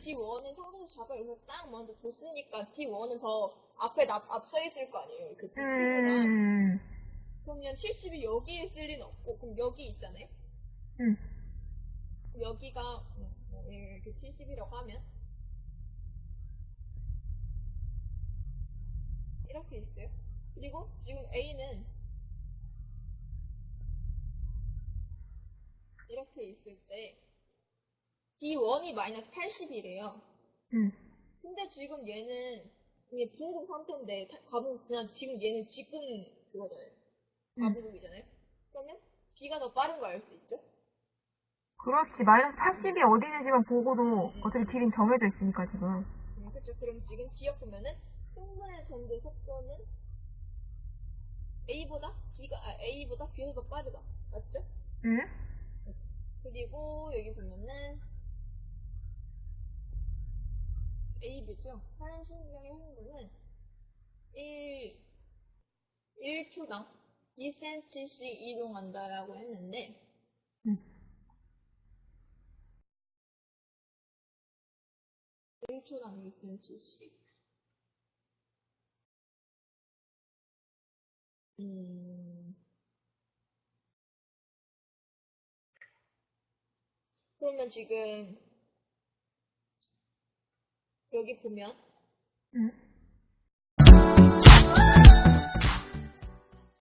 T1은 상대에서 잡아 여기서 딱 먼저 줬으니까 T1은 더 앞에 나, 앞서 있을 거 아니에요. 그 T2보다. 음, 그러면 70이 여기에 있을 리는 없고, 그럼 여기 있잖아요? 음, 여기가, 음, 뭐 이렇게 70이라고 하면, 이렇게 있어요. 그리고 지금 A는 이렇게 있을 때, D1이 마이너스 80이래요. 음. 근데 지금 얘는 이게 중국 상태인데 가분 그냥 지금 얘는 지금 그거잖아요. 음. 가부국이잖아요. 그러면 B가 더 빠른 거 알 수 있죠? 그렇지. 마이너스 80이 어디 있는지만 보고도 어차피 딜은 정해져 있으니까 지금. 음, 그쵸. 그럼 지금 기억하면은 흥분의 전도 속도는 A보다 B가 아, A보다 B가 더 빠르다. 맞죠? 응? 그리고 여기 보면은 A, B죠? 한 신경의 흥분은 1, 1초당 2cm씩 이동한다라고 했는데 응. 1초당 1cm씩 음, 그러면 지금 여기 보면 응?